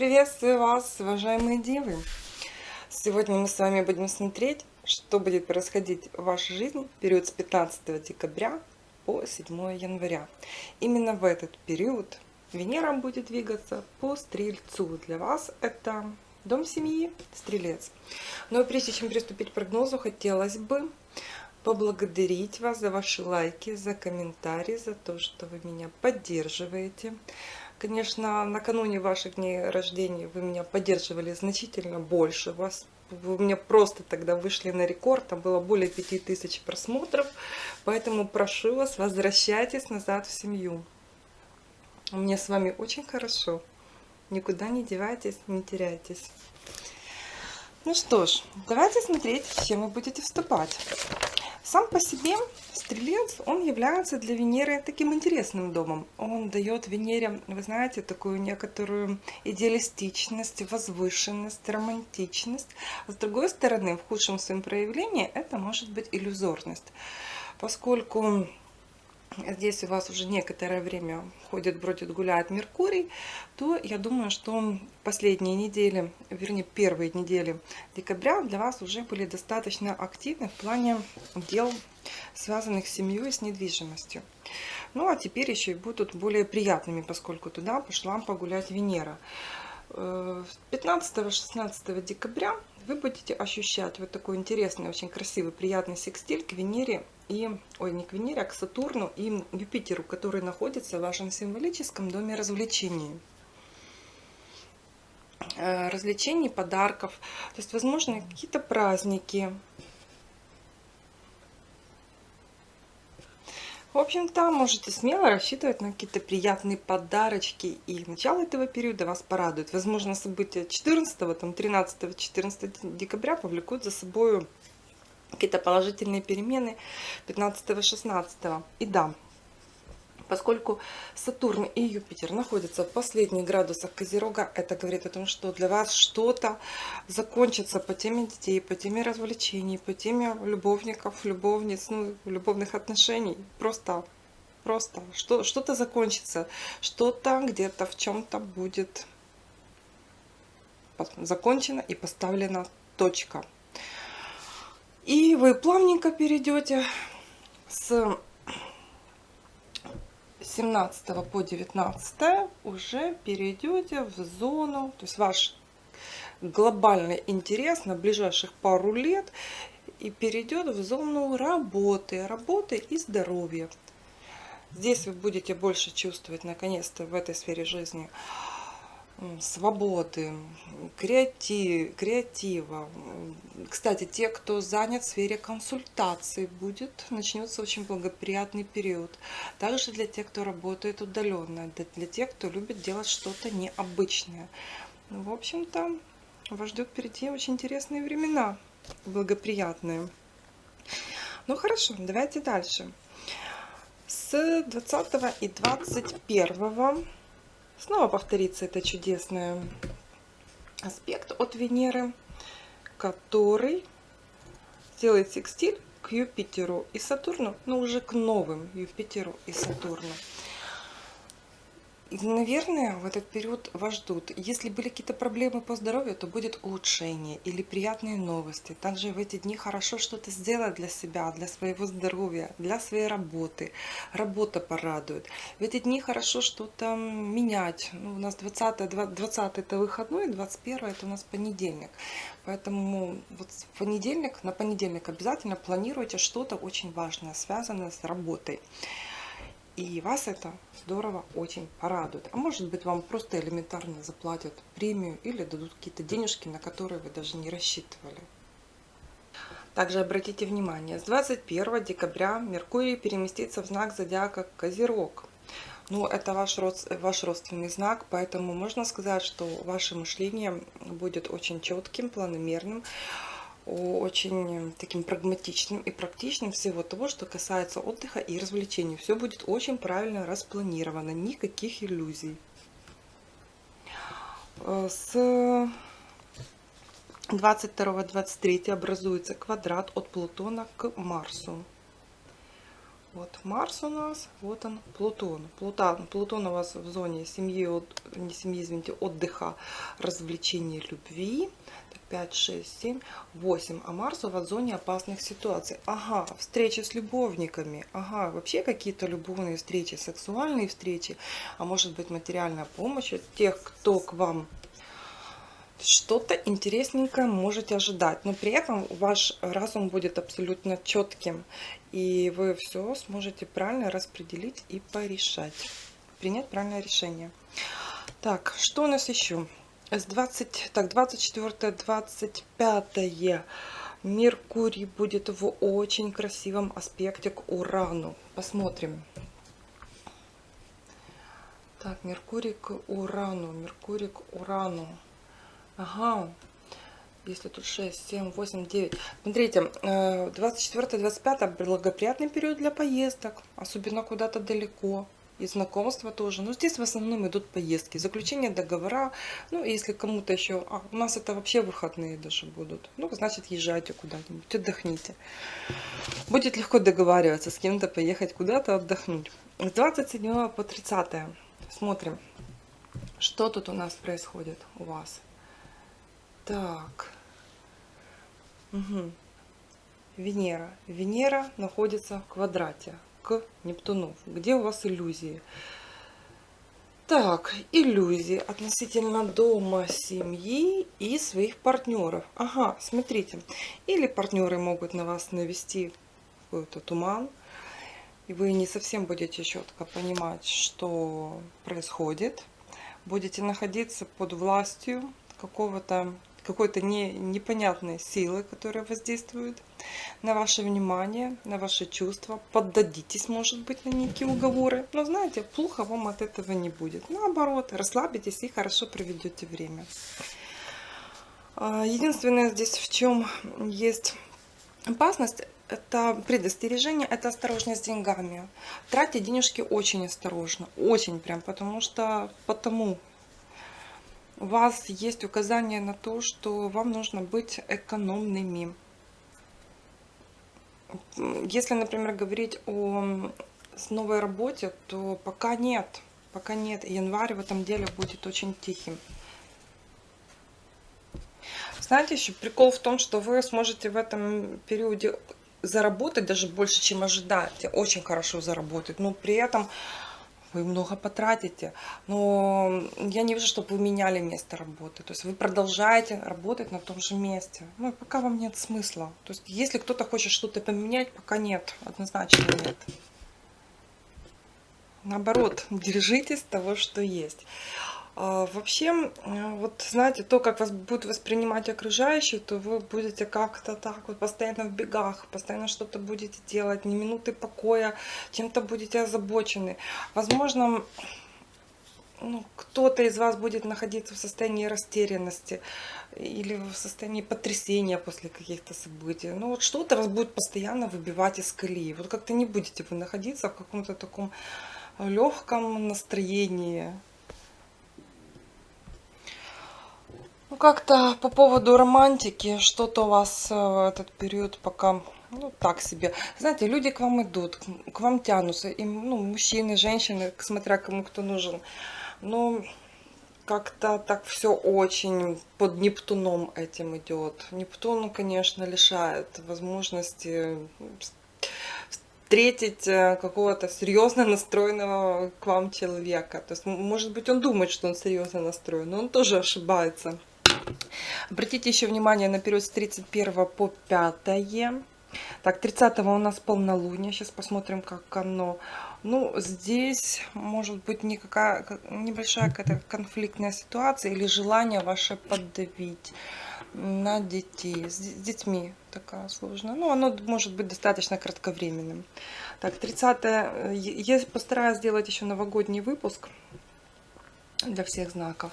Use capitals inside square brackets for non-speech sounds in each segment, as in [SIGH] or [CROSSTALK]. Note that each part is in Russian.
Приветствую вас, уважаемые девы! Сегодня мы с вами будем смотреть, что будет происходить в вашей жизни в период с 15 декабря по 7 января. Именно в этот период Венера будет двигаться по Стрельцу. Для вас это дом семьи, Стрелец. Но прежде чем приступить к прогнозу, хотелось бы поблагодарить вас за ваши лайки, за комментарии, за то, что вы меня поддерживаете. Конечно, накануне ваших дней рождения вы меня поддерживали значительно больше. Вас, вы меня просто тогда вышли на рекорд, там было более 5000 просмотров. Поэтому прошу вас, возвращайтесь назад в семью. Мне с вами очень хорошо. Никуда не девайтесь, не теряйтесь. Ну что ж, давайте смотреть, с чем вы будете вступать. Сам по себе Стрелец, он является для Венеры таким интересным домом. Он дает Венере, вы знаете, такую некоторую идеалистичность, возвышенность, романтичность. С другой стороны, в худшем своем проявлении это может быть иллюзорность. Поскольку здесь у вас уже некоторое время ходит, бродит, гуляет Меркурий, то я думаю, что последние недели, вернее первые недели декабря для вас уже были достаточно активны в плане дел, связанных с семьей с недвижимостью. Ну а теперь еще и будут более приятными, поскольку туда пошла погулять Венера. 15-16 э, декабря вы будете ощущать вот такой интересный, очень красивый, приятный секстиль к Венере и, ой, не к Венере, а к Сатурну и Юпитеру, который находится в вашем символическом доме развлечений э, развлечений, подарков, то есть, возможно, какие-то праздники, В общем-то, можете смело рассчитывать на какие-то приятные подарочки. И начало этого периода вас порадует. Возможно, события 14, там, 13, 14 декабря повлекут за собой какие-то положительные перемены 15-16. И да, Поскольку Сатурн и Юпитер находятся в последних градусах Козерога, это говорит о том, что для вас что-то закончится по теме детей, по теме развлечений, по теме любовников, любовниц, ну, любовных отношений. Просто, просто что-то закончится, что-то где-то в чем-то будет закончено и поставлена точка. И вы плавненько перейдете с 17 по 19 уже перейдете в зону, то есть ваш глобальный интерес на ближайших пару лет и перейдет в зону работы, работы и здоровья. Здесь вы будете больше чувствовать наконец-то в этой сфере жизни свободы, креатив, креатива. Кстати, те, кто занят в сфере консультаций, будет, начнется очень благоприятный период. Также для тех, кто работает удаленно, для тех, кто любит делать что-то необычное. Ну, в общем-то, вас ждет впереди очень интересные времена, благоприятные. Ну хорошо, давайте дальше. С 20 и 21 Снова повторится это чудесный аспект от Венеры, который делает секстиль к Юпитеру и Сатурну, но уже к новым Юпитеру и Сатурну. Наверное, в этот период вас ждут. Если были какие-то проблемы по здоровью, то будет улучшение или приятные новости. Также в эти дни хорошо что-то сделать для себя, для своего здоровья, для своей работы. Работа порадует. В эти дни хорошо что-то менять. Ну, у нас 20, 20 это выходной, 21 это у нас понедельник. Поэтому вот в понедельник, на понедельник обязательно планируйте что-то очень важное, связанное с работой. И вас это здорово очень порадует. А может быть вам просто элементарно заплатят премию или дадут какие-то денежки, на которые вы даже не рассчитывали. Также обратите внимание, с 21 декабря Меркурий переместится в знак зодиака Козерог. Ну, это ваш, род, ваш родственный знак, поэтому можно сказать, что ваше мышление будет очень четким, планомерным очень таким прагматичным и практичным всего того, что касается отдыха и развлечений. Все будет очень правильно распланировано, никаких иллюзий. Э, с 22-23 образуется квадрат от Плутона к Марсу. Вот Марс у нас, вот он Плутон. Плутон, Плутон у вас в зоне семьи, от, не семьи, извините, отдыха, развлечений, любви. 5, 6, 7, 8. А Марс у вас в зоне опасных ситуаций. Ага, встречи с любовниками. Ага, вообще какие-то любовные встречи, сексуальные встречи. А может быть материальная помощь от тех, кто к вам что-то интересненькое можете ожидать. Но при этом ваш разум будет абсолютно четким. И вы все сможете правильно распределить и порешать. Принять правильное решение. Так, что у нас еще? С 20, так, 24, 25 Меркурий будет в очень красивом аспекте к Урану. Посмотрим. Так, Меркурий к Урану, Меркурий к Урану. Ага, если тут 6, 7, 8, 9. Смотрите, 24-25 э, благоприятный период для поездок, особенно куда-то далеко. И знакомства тоже. Но здесь в основном идут поездки, заключение договора. Ну, если кому-то еще... А, у нас это вообще выходные даже будут. Ну, значит, езжайте куда-нибудь, отдохните. Будет легко договариваться с кем-то, поехать куда-то отдохнуть. С 27 по 30 смотрим, что тут у нас происходит у вас. Так. Угу. Венера. Венера находится в квадрате к Нептуну. Где у вас иллюзии? Так, иллюзии относительно дома, семьи и своих партнеров. Ага, смотрите. Или партнеры могут на вас навести какой-то туман, и вы не совсем будете четко понимать, что происходит. Будете находиться под властью какого-то какой-то не, непонятной силы, которая воздействует на ваше внимание, на ваши чувства. Поддадитесь, может быть, на некие уговоры. Но знаете, плохо вам от этого не будет. Наоборот, расслабитесь и хорошо проведете время. А, единственное здесь, в чем есть опасность, это предостережение, это осторожность с деньгами. Тратьте денежки очень осторожно, очень прям, потому что потому у вас есть указание на то, что вам нужно быть экономными. Если, например, говорить о новой работе, то пока нет. Пока нет. Январь в этом деле будет очень тихим. Знаете, еще прикол в том, что вы сможете в этом периоде заработать даже больше, чем ожидаете. Очень хорошо заработать. Но при этом вы много потратите, но я не вижу, чтобы вы меняли место работы. То есть вы продолжаете работать на том же месте. Ну, пока вам нет смысла. То есть если кто-то хочет что-то поменять, пока нет, однозначно нет. Наоборот, [LAUGHS] держитесь того, что есть. А, вообще, вот знаете, то, как вас будут воспринимать окружающие, то вы будете как-то так вот постоянно в бегах, постоянно что-то будете делать, ни минуты покоя, чем-то будете озабочены. Возможно, ну, кто-то из вас будет находиться в состоянии растерянности или в состоянии потрясения после каких-то событий. Ну вот что-то вас будет постоянно выбивать из колеи. Вот как-то не будете вы находиться в каком-то таком легком настроении. Как-то по поводу романтики, что-то у вас э, в этот период пока, ну, так себе. Знаете, люди к вам идут, к вам тянутся, и, ну, мужчины, женщины, смотря кому кто нужен. Но как-то так все очень под Нептуном этим идет. Нептун, конечно, лишает возможности встретить э, какого-то серьезно настроенного к вам человека. То есть, может быть, он думает, что он серьезно настроен, но он тоже ошибается. Обратите еще внимание на период с 31 по 5. Так, 30 у нас полнолуние. Сейчас посмотрим, как оно. Ну, здесь может быть никакая, небольшая какая-то конфликтная ситуация или желание ваше поддавить на детей. С детьми такая сложная. Ну, оно может быть достаточно кратковременным. Так, 30 я постараюсь сделать еще новогодний выпуск для всех знаков.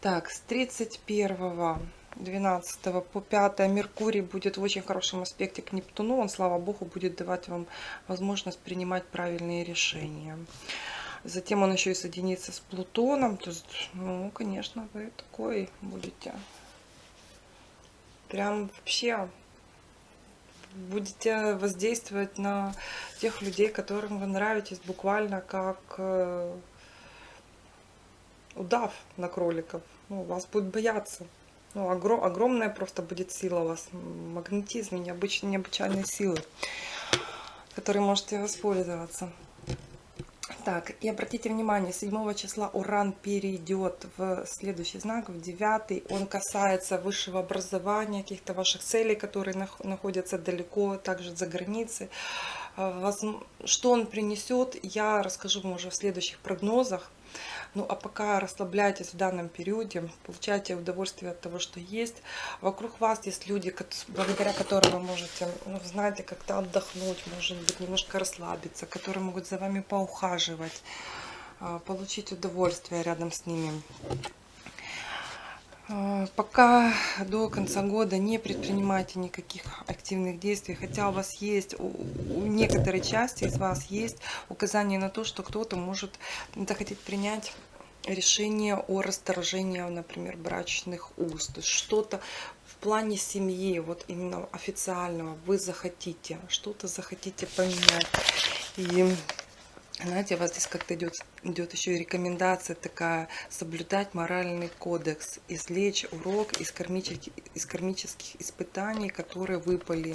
Так, с 31 12 по 5 Меркурий будет в очень хорошем аспекте к Нептуну. Он, слава богу, будет давать вам возможность принимать правильные решения. Затем он еще и соединится с Плутоном. То есть, ну, конечно, вы такой будете. Прям вообще будете воздействовать на тех людей, которым вы нравитесь, буквально как э, удав на кроликов. Ну, вас будут бояться. Ну, огром, огромная просто будет сила у вас, магнетизм, необычные, необычайные силы, которые можете воспользоваться. Так, и обратите внимание, 7 числа Уран перейдет в следующий знак, в 9. Он касается высшего образования, каких-то ваших целей, которые находятся далеко, также за границей. А, что он принесет, я расскажу вам уже в следующих прогнозах. Ну а пока расслабляйтесь в данном периоде, получайте удовольствие от того, что есть. Вокруг вас есть люди, благодаря которым вы можете, ну, знаете, как-то отдохнуть, может быть, немножко расслабиться, которые могут за вами поухаживать, а, получить удовольствие рядом с ними. А, пока до конца года не предпринимайте никаких активных действий, хотя у вас есть, у некоторой части из вас есть указание на то, что кто-то может захотеть принять решение о расторжении, например, брачных есть что-то в плане семьи, вот именно официального, вы захотите, что-то захотите поменять. И знаете, у вас здесь как-то идет, идет еще и рекомендация такая, соблюдать моральный кодекс, извлечь урок из кармических, из кармических испытаний, которые выпали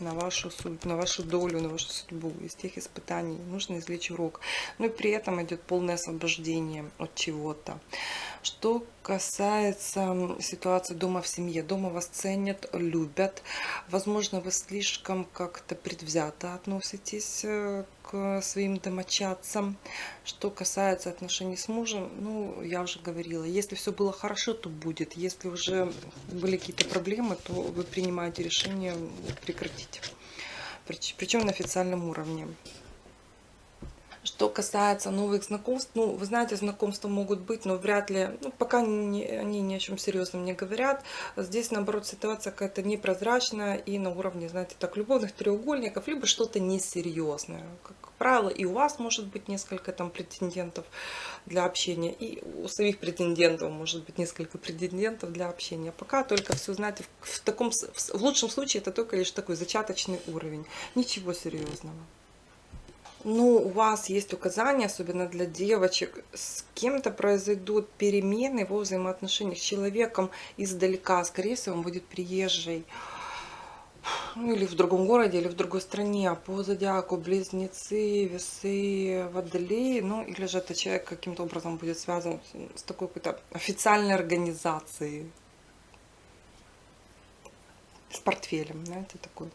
на вашу суть, на вашу долю, на вашу судьбу. Из тех испытаний нужно извлечь урок. Ну и при этом идет полное освобождение от чего-то. Что касается ситуации дома в семье, дома вас ценят, любят. Возможно, вы слишком как-то предвзято относитесь э, к своим домочадцам. Что касается отношений с мужем, ну, я уже говорила, если все было хорошо, то будет. Если уже были какие-то проблемы, то вы принимаете решение прекратить. Причем на официальном уровне. Что касается новых знакомств, ну, вы знаете, знакомства могут быть, но вряд ли, ну, пока не, они ни о чем серьезном не говорят. Здесь, наоборот, ситуация какая-то непрозрачная и на уровне, знаете, так, любовных треугольников, либо что-то несерьезное. Как правило, и у вас может быть несколько там претендентов для общения, и у своих претендентов может быть несколько претендентов для общения. Пока только все, знаете, в, таком, в лучшем случае это только лишь такой зачаточный уровень. Ничего серьезного ну, у вас есть указания, особенно для девочек, с кем-то произойдут перемены во взаимоотношениях с человеком издалека. Скорее всего, он будет приезжий. Ну, или в другом городе, или в другой стране. По зодиаку близнецы, весы, водолеи. Ну, или же это человек каким-то образом будет связан с такой какой-то официальной организацией. С портфелем, знаете, такой.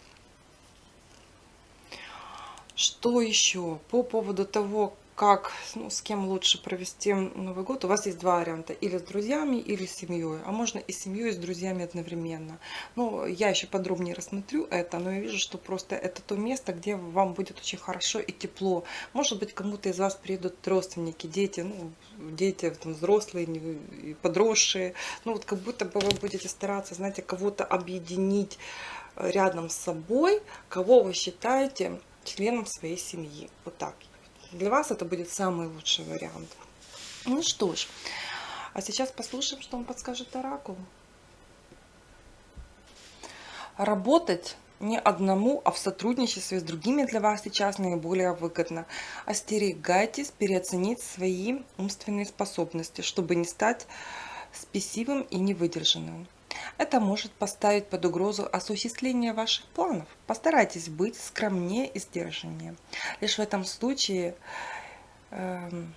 Что еще? По поводу того, как, ну, с кем лучше провести Новый год, у вас есть два варианта. Или с друзьями, или с семьей. А можно и с семьей, и с друзьями одновременно. Ну, я еще подробнее рассмотрю это, но я вижу, что просто это то место, где вам будет очень хорошо и тепло. Может быть, кому-то из вас приедут родственники, дети, ну, дети, там, взрослые, подросшие. Ну, вот как будто бы вы будете стараться, знаете, кого-то объединить рядом с собой, кого вы считаете членом своей семьи. Вот так. Для вас это будет самый лучший вариант. Ну что ж, а сейчас послушаем, что он подскажет Оракул. Работать не одному, а в сотрудничестве с другими для вас сейчас наиболее выгодно. Остерегайтесь переоценить свои умственные способности, чтобы не стать спесивым и невыдержанным. Это может поставить под угрозу осуществление ваших планов. Постарайтесь быть скромнее и сдержаннее. Лишь в этом случае, эм,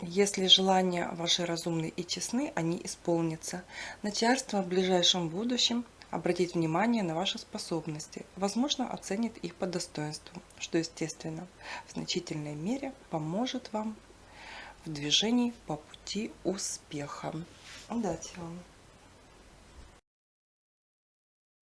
если желания ваши разумны и честны, они исполнятся. Начальство в ближайшем будущем обратит внимание на ваши способности, возможно, оценит их по достоинству, что, естественно, в значительной мере поможет вам в движении по пути успеха. Удачи вам!